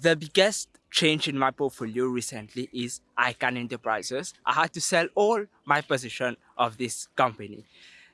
The biggest change in my portfolio recently is Icahn Enterprises. I had to sell all my position of this company.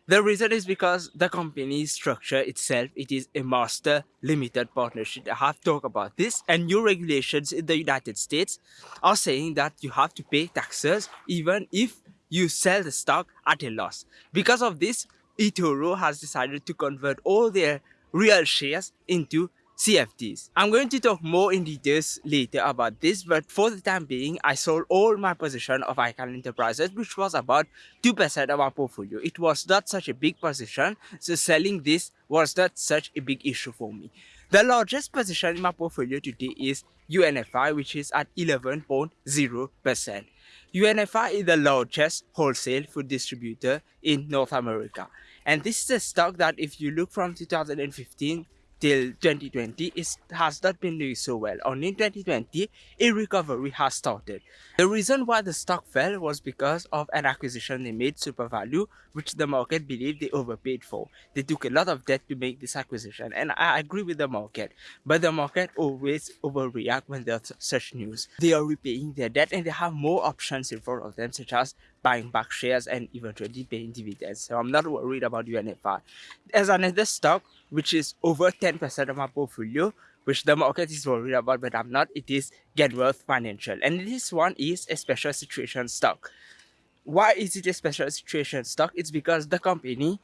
The reason is because the company's structure itself, it is a master limited partnership. I have talked about this and new regulations in the United States are saying that you have to pay taxes even if you sell the stock at a loss. Because of this, eToro has decided to convert all their real shares into CFDs. I'm going to talk more in details later about this, but for the time being, I sold all my position of Icahn Enterprises, which was about 2% of my portfolio. It was not such a big position, so selling this was not such a big issue for me. The largest position in my portfolio today is UNFI, which is at 11.0%. UNFI is the largest wholesale food distributor in North America. And this is a stock that if you look from 2015 till 2020 it has not been doing so well. Only in 2020 a recovery has started. The reason why the stock fell was because of an acquisition they made SuperValu which the market believed they overpaid for. They took a lot of debt to make this acquisition and I agree with the market but the market always overreact when there's such news. They are repaying their debt and they have more options in front of them such as buying back shares and eventually paying dividends. So I'm not worried about UNFI. There's another stock which is over 10% of my portfolio, which the market is worried about, but I'm not. It is Genworth Financial. And this one is a special situation stock. Why is it a special situation stock? It's because the company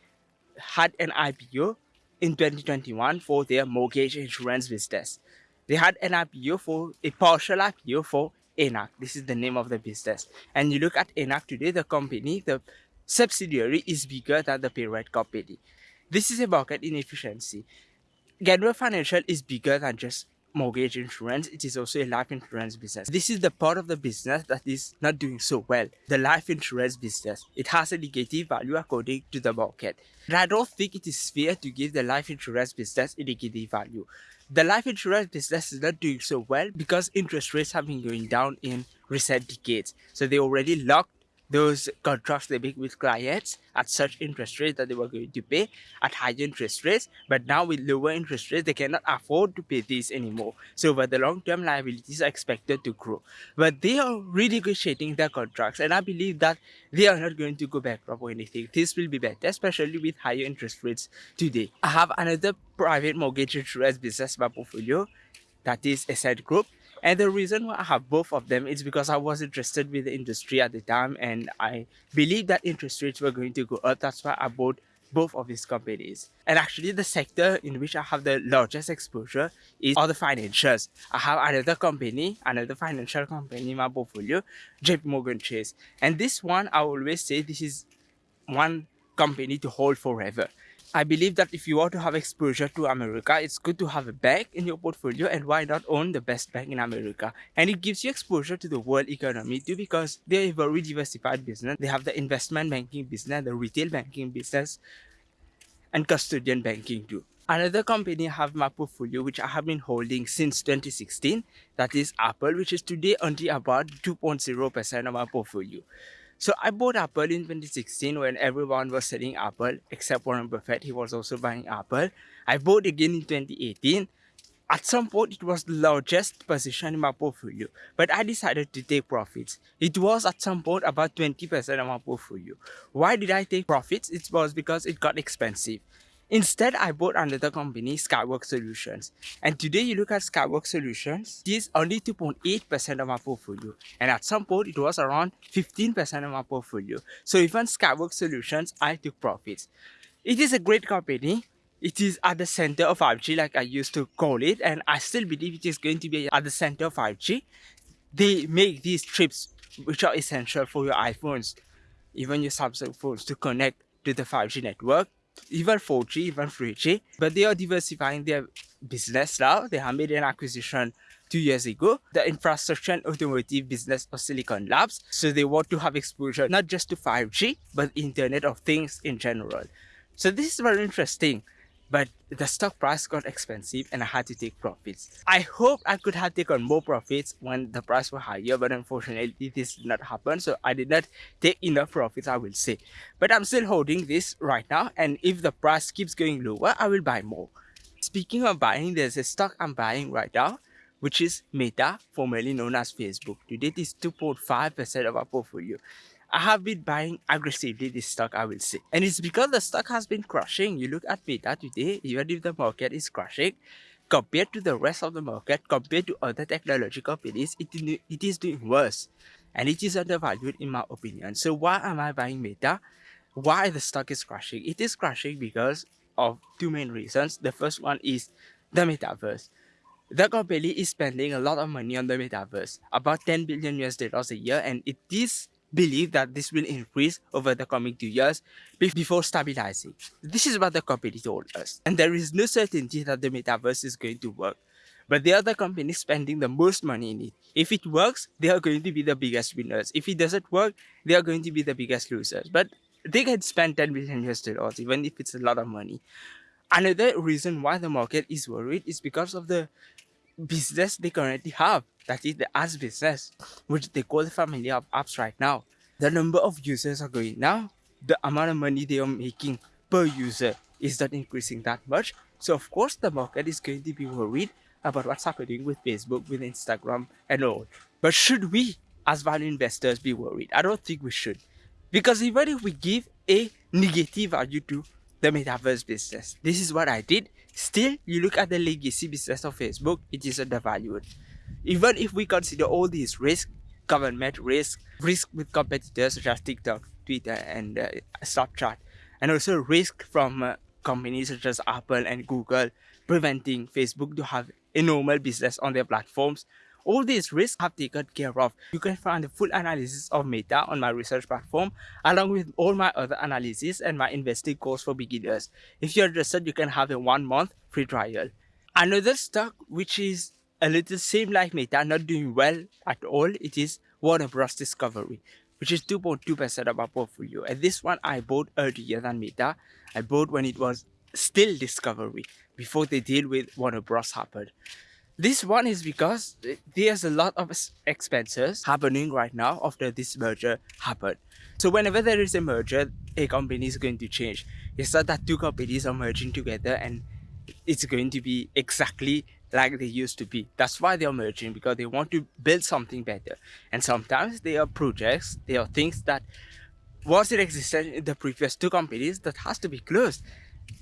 had an IPO in 2021 for their mortgage insurance business. They had an IPO for a partial IPO for Enact. This is the name of the business. And you look at Enact today, the company, the subsidiary is bigger than the parent company. This is a market inefficiency. Genworth Financial is bigger than just mortgage insurance. It is also a life insurance business. This is the part of the business that is not doing so well. The life insurance business. It has a negative value according to the market. And I don't think it is fair to give the life insurance business a negative value. The life insurance business is not doing so well because interest rates have been going down in recent decades. So they already locked those contracts they make with clients at such interest rates that they were going to pay at higher interest rates but now with lower interest rates they cannot afford to pay this anymore. So over the long term liabilities are expected to grow. But they are renegotiating their contracts and i believe that they are not going to go bankrupt or anything. This will be better especially with higher interest rates today. I have another private mortgage insurance business in my portfolio that is Essent Group and the reason why I have both of them is because I was interested with the industry at the time and I believed that interest rates were going to go up. That's why I bought both of these companies. And actually the sector in which I have the largest exposure is all the financials. I have another company, another financial company in my portfolio, JP Morgan Chase. And this one, I always say this is one company to hold forever. I believe that if you want to have exposure to America, it's good to have a bank in your portfolio and why not own the best bank in America? And it gives you exposure to the world economy too because they're a very diversified business. They have the investment banking business, the retail banking business, and custodian banking too. Another company I have in my portfolio which I have been holding since 2016 that is Apple which is today only about 2.0% of my portfolio. So I bought Apple in 2016 when everyone was selling Apple except Warren Buffett. He was also buying Apple. I bought again in 2018. At some point, it was the largest position in my portfolio, but I decided to take profits. It was at some point about 20% of my portfolio. Why did I take profits? It was because it got expensive. Instead, I bought another company, Skyworks Solutions. And today you look at Skyworks Solutions, it is only 2.8% of my portfolio. And at some point, it was around 15% of my portfolio. So even Skyworks Solutions, I took profits. It is a great company. It is at the center of 5G like I used to call it. And I still believe it is going to be at the center of 5G. They make these chips which are essential for your iPhones, even your Samsung phones to connect to the 5G network even 4G, even 3G, eh? but they are diversifying their business now. They have made an acquisition two years ago, the infrastructure and automotive business of Silicon Labs. So they want to have exposure not just to 5G, but Internet of Things in general. So this is very interesting but the stock price got expensive and I had to take profits. I hope I could have taken more profits when the price was higher but unfortunately this did not happen so I did not take enough profits I will say. But I'm still holding this right now and if the price keeps going lower I will buy more. Speaking of buying there's a stock I'm buying right now which is Meta, formerly known as Facebook. Today, it is 2.5% of our portfolio. I have been buying aggressively this stock, I will say. And it's because the stock has been crushing. You look at Meta today, even if the market is crushing, compared to the rest of the market, compared to other technology companies, it, it is doing worse. And it is undervalued in my opinion. So why am I buying Meta? Why the stock is crashing? It is crashing because of two main reasons. The first one is the metaverse. The company is spending a lot of money on the metaverse, about 10 billion US dollars a year, and it is believed that this will increase over the coming two years before stabilizing. This is what the company told us. And there is no certainty that the metaverse is going to work. But they are the companies spending the most money in it. If it works, they are going to be the biggest winners. If it doesn't work, they are going to be the biggest losers. But they can spend 10 billion US dollars, even if it's a lot of money. Another reason why the market is worried is because of the business they currently have. That is the ads business, which they call the family of apps right now. The number of users are going down. The amount of money they are making per user is not increasing that much. So of course the market is going to be worried about what's happening with Facebook, with Instagram and all. But should we as value investors be worried? I don't think we should. Because even if we give a negative value to the metaverse business, this is what I did. Still, you look at the legacy business of Facebook, it is undervalued. Even if we consider all these risks, government risk, risk with competitors such as TikTok, Twitter, and uh, Snapchat, and also risk from uh, companies such as Apple and Google preventing Facebook to have a normal business on their platforms all these risks have taken care of. You can find the full analysis of Meta on my research platform along with all my other analysis and my investing course for beginners. If you're interested, you can have a one month free trial. Another stock which is a little same like Meta, not doing well at all, it is Warner Bros. Discovery, which is 2.2% of our portfolio. And this one I bought earlier than Meta. I bought when it was still Discovery, before the deal with Warner Bros. happened. This one is because there's a lot of expenses happening right now after this merger happened. So whenever there is a merger, a company is going to change. It's not that two companies are merging together and it's going to be exactly like they used to be. That's why they're merging because they want to build something better. And sometimes there are projects, there are things that was in existence in the previous two companies that has to be closed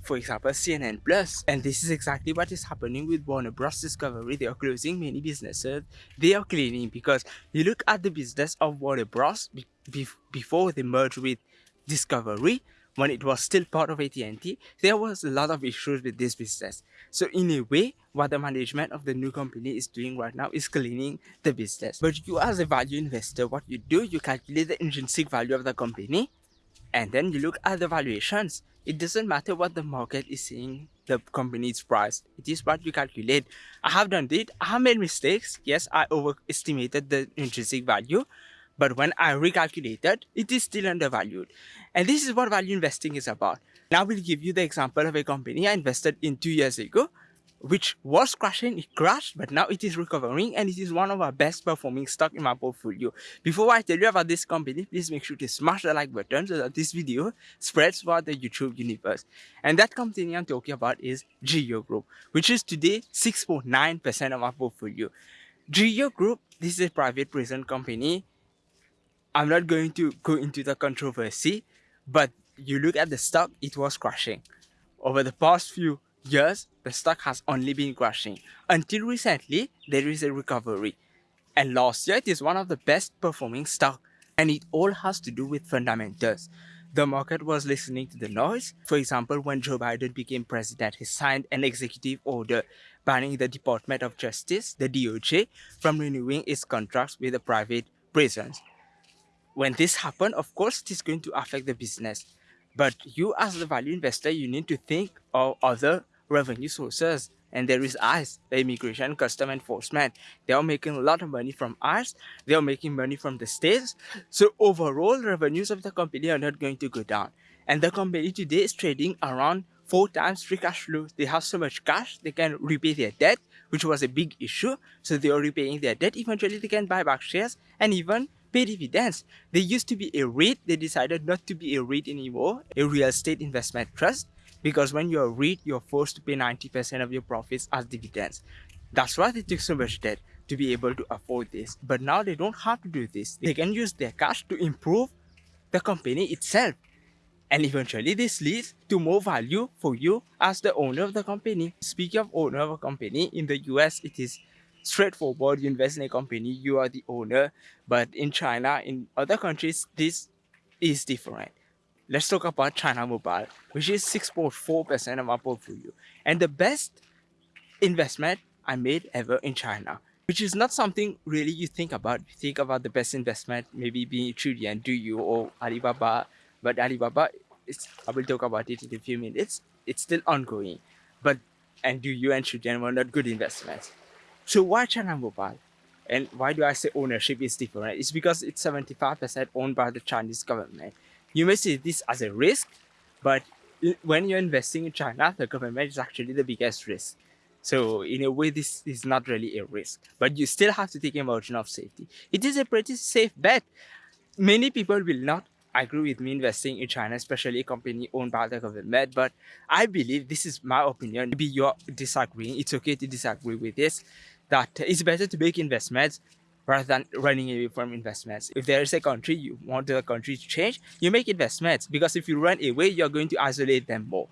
for example, CNN Plus. And this is exactly what is happening with Warner Bros. Discovery. They are closing many businesses. They are cleaning because you look at the business of Warner Bros. Be be before they merged with Discovery, when it was still part of AT&T, there was a lot of issues with this business. So in a way, what the management of the new company is doing right now is cleaning the business. But you as a value investor, what you do, you calculate the intrinsic value of the company and then you look at the valuations it doesn't matter what the market is saying the company's price it is what you calculate. I have done it. I have made mistakes. Yes i overestimated the intrinsic value. But when i recalculated it is still undervalued. And this is what value investing is about. Now we'll give you the example of a company i invested in two years ago which was crashing, it crashed, but now it is recovering and it is one of our best performing stock in my portfolio. Before I tell you about this company, please make sure to smash the like button so that this video spreads throughout the YouTube universe. And that company I'm talking about is Geo Group, which is today 6.9% of our portfolio. Geo Group, this is a private prison company. I'm not going to go into the controversy, but you look at the stock, it was crashing. Over the past few years, the stock has only been crashing. Until recently, there is a recovery. And last year, it is one of the best performing stock. And it all has to do with fundamentals. The market was listening to the noise. For example, when Joe Biden became president, he signed an executive order banning the Department of Justice, the DOJ, from renewing its contracts with the private prisons. When this happened, of course, it is going to affect the business. But you as the value investor, you need to think of other revenue sources and there is ICE, the Immigration Custom Enforcement. They are making a lot of money from ICE. They are making money from the states. So overall, revenues of the company are not going to go down. And the company today is trading around four times free cash flow. They have so much cash, they can repay their debt, which was a big issue. So they are repaying their debt. Eventually, they can buy back shares and even pay dividends. They used to be a REIT. They decided not to be a REIT anymore, a real estate investment trust because when you're REIT, you're forced to pay 90% of your profits as dividends. That's why they took so much debt to be able to afford this. But now they don't have to do this. They can use their cash to improve the company itself. And eventually this leads to more value for you as the owner of the company. Speaking of owner of a company, in the US it is straightforward. You invest in a company, you are the owner. But in China, in other countries, this is different. Let's talk about China Mobile, which is 6.4% of my portfolio. And the best investment I made ever in China, which is not something really you think about. You think about the best investment, maybe being Chudian, you or Alibaba, but Alibaba, it's, I will talk about it in a few minutes. It's still ongoing, but and Do you and Chudian were not good investments. So why China Mobile? And why do I say ownership is different? It's because it's 75% owned by the Chinese government. You may see this as a risk, but when you're investing in China, the government is actually the biggest risk. So in a way, this is not really a risk, but you still have to take a margin of safety. It is a pretty safe bet. Many people will not agree with me investing in China, especially a company owned by the government, but I believe this is my opinion. Maybe you're disagreeing. It's okay to disagree with this that it's better to make investments rather than running away from investments. If there is a country you want the country to change, you make investments because if you run away, you're going to isolate them more.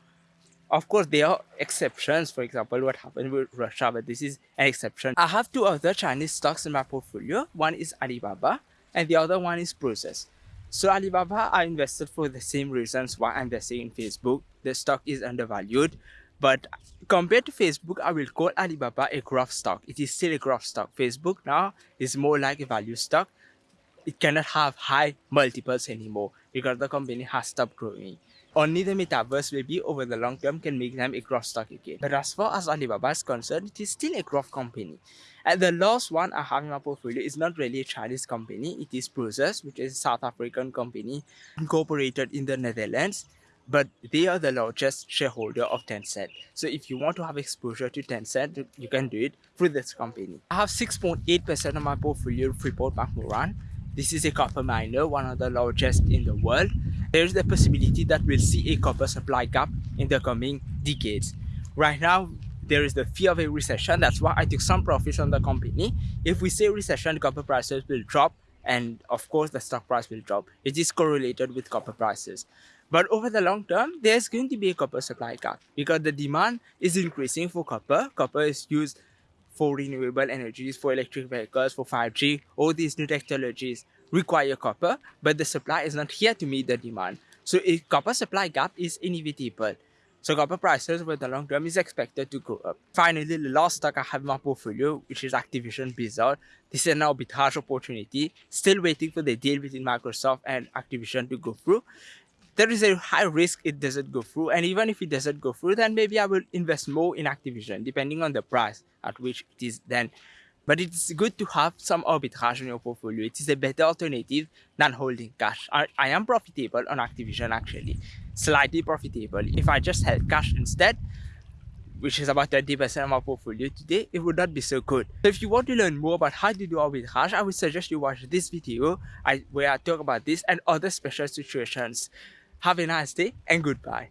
Of course, there are exceptions. For example, what happened with Russia, but this is an exception. I have two other Chinese stocks in my portfolio. One is Alibaba and the other one is Prosus. So Alibaba, I invested for the same reasons why I'm investing in Facebook. The stock is undervalued. But compared to Facebook, I will call Alibaba a growth stock. It is still a growth stock. Facebook now is more like a value stock. It cannot have high multiples anymore because the company has stopped growing. Only the metaverse maybe over the long term can make them a growth stock again. But as far as Alibaba is concerned, it is still a growth company. And the last one I have in my portfolio is not really a Chinese company. It is Prosus, which is a South African company incorporated in the Netherlands but they are the largest shareholder of Tencent. So if you want to have exposure to Tencent, you can do it through this company. I have 6.8% of my portfolio Freeport McMoran. This is a copper miner, one of the largest in the world. There is the possibility that we'll see a copper supply gap in the coming decades. Right now, there is the fear of a recession. That's why I took some profits on the company. If we say recession, copper prices will drop and of course the stock price will drop. It is correlated with copper prices. But over the long term, there's going to be a copper supply gap because the demand is increasing for copper. Copper is used for renewable energies, for electric vehicles, for 5G. All these new technologies require copper, but the supply is not here to meet the demand. So a copper supply gap is inevitable. So copper prices over the long term is expected to go up. Finally, the last stock I have in my portfolio, which is Activision Blizzard. This is an arbitrage opportunity. Still waiting for the deal between Microsoft and Activision to go through there is a high risk it doesn't go through and even if it doesn't go through then maybe i will invest more in activision depending on the price at which it is then. But it's good to have some arbitrage in your portfolio. It is a better alternative than holding cash. I, I am profitable on activision actually. Slightly profitable. If i just held cash instead which is about 30% of my portfolio today, it would not be so good. So if you want to learn more about how to do arbitrage, I would suggest you watch this video where I talk about this and other special situations. Have a nice day and goodbye.